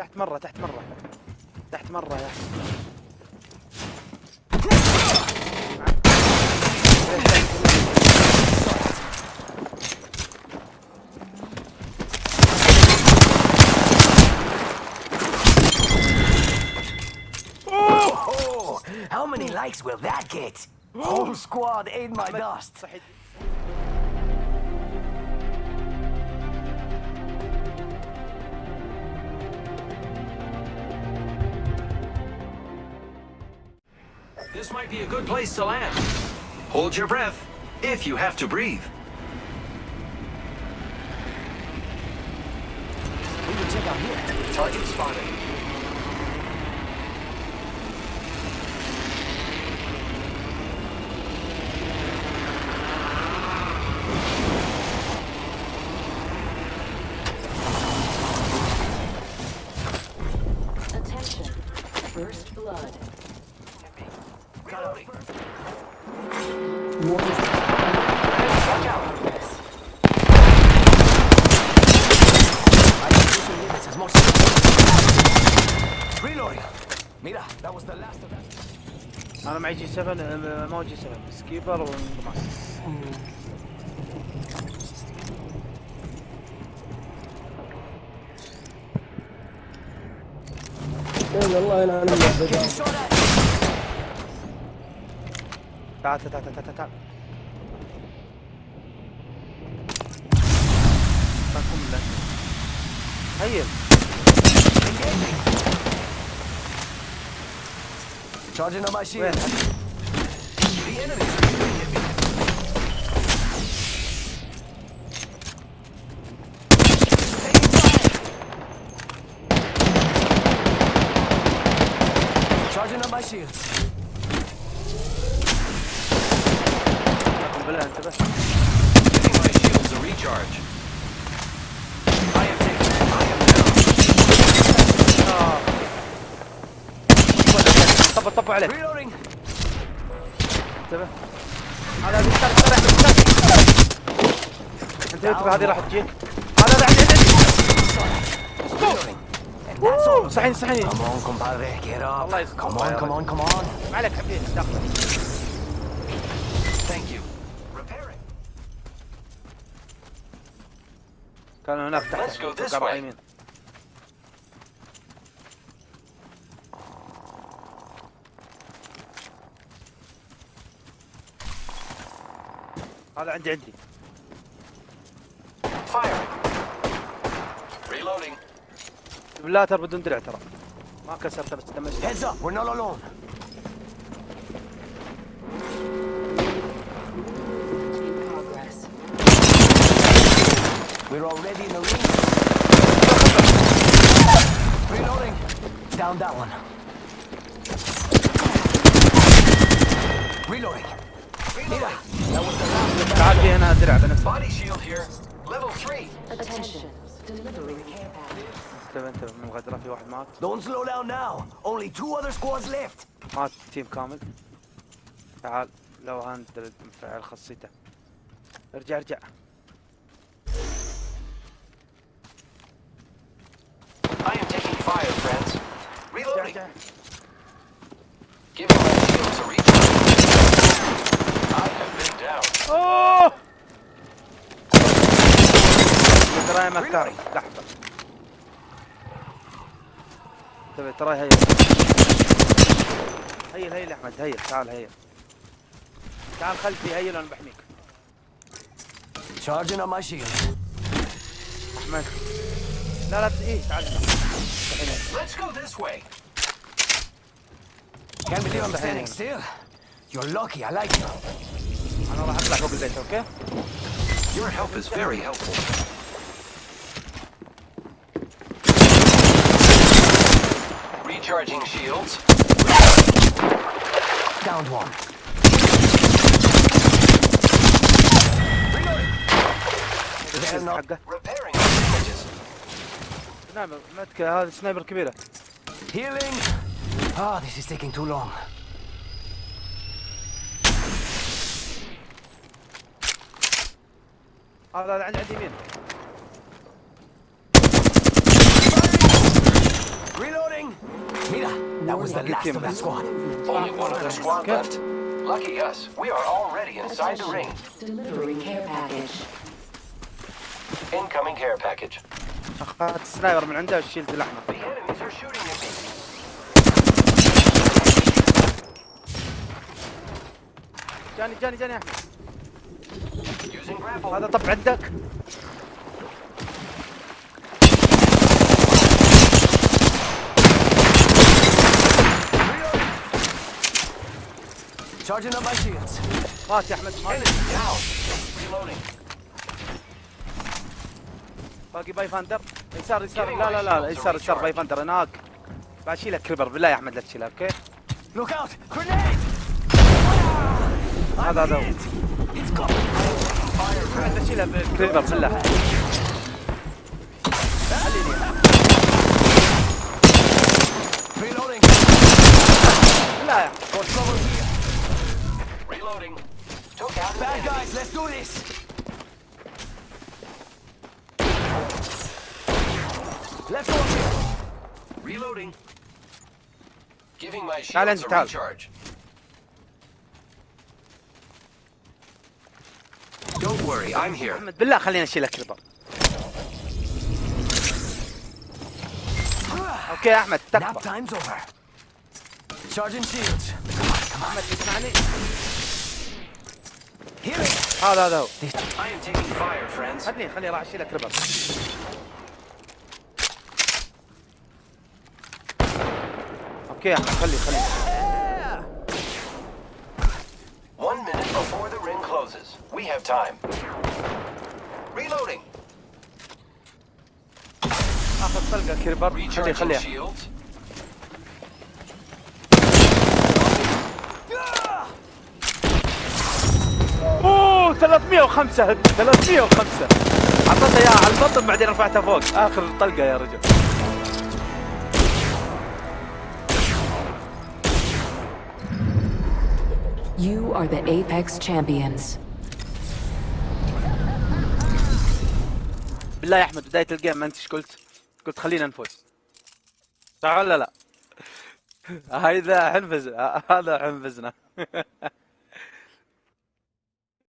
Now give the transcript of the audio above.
تحت مرة تحت مرة تحت مرة يا Oh, how many likes will that get? Whole squad ate my dust. This might be a good place to land. Hold your breath, if you have to breathe. We can check out here. Target spotted. Mira, that was the last of that. أنا معي G7 آه، ما هو G7 sniper أنا Getting shot at. تعال تعال تعال تعال تعال. هيل Charging on my shield. Where? The enemy. طب طب عليك Reloading. انتبه هذا بيستر بيستر بيستر انتبه انتبه هذه راح تجيك هذا لا عندي عندي. صحيح صحيح. الله يسلمك. ما عليك حبيبي. كانوا هناك تحت Let's go this أتوقع راح way. يمين هذا عندي عندي Firing. Reloading. بلاتر بدون درع ترى ما كسرته بس دمجته Heads up, we're not alone. In progress. We're already in the ring. Reloading. Down that one. Reloading. Mira, تعال في هنا care package. انتبه انتبه من الغدرة في واحد مات Don't slow down now. Only two other squads left. مات team كامل تعال Bloodhound مفعل خاصيته ارجع ارجع I am taking fire, friends. ارجع Reloading. ارجع Giving my shields a recharge. I have been down. اوه تراي مكاري لحظة انتبه تراي هيل هيل هيل أحمد هيل تعال هيل تعال خلفي هيل أنا بحميك Charging on my shield. أحمد لا لا إيه تعال. Let's go this way. Can't believe I'm standing still. You're lucky, I like you. أنا راح أطلع فوق البيت أوكي Your help is very helpful. Recharging shields. Downed one. الحين They're not حقه Repairing damages. نعم متك هذا سنايبر كبيرة healing. Ah, this is taking too long. هذا عند عند يمين Was the last of that squad. Only one other squad left. Lucky us. We are already inside the ring. Delivering care package. Incoming care package. اخذت السنايبر من عنده وشيلت الاحمر The enemies are shooting at me. جاني جاني جاني احمد. هذا طب عندك Charging up my shields. مات Enemy down. Reloading. باقي Pathfinder يسار يسار لا لا لا يسار يسار Pathfinder هناك بعد شيلك Kraber بالله يا احمد لا تشيلها okay Look out! Grenade! هذا هذا هو. It's got احمد شيلها بال Kraber بالله reloading. بالله يا. Reloading. Took out an Bad enemy. guys, let's do this. Left over. Reloading. Giving my تعال shields انت a تعال. recharge. Don't worry, I'm here. احمد بالله خلينا نشيلها كريبر اوكي يا احمد Nap تكفى time's over. Charging shields. احمد تسمعني Here it. هذا هذا هو. خلني خلني راح اشيلها Kraber okay يا احمد خلي خلي One minute before the ring closes. We have time. Reloading. اخذ طلقه كريبر خلي Recharging 305 هد 305 حطيتها اياها على البطن بعدين رفعتها فوق آخر طلقة يا رجل You are the Apex champions. بالله يا أحمد بداية الجيم ما انت إيش قلت؟ قلت خلينا نفوز صح ولا لا؟ هذا حنفز هذا حنفزنا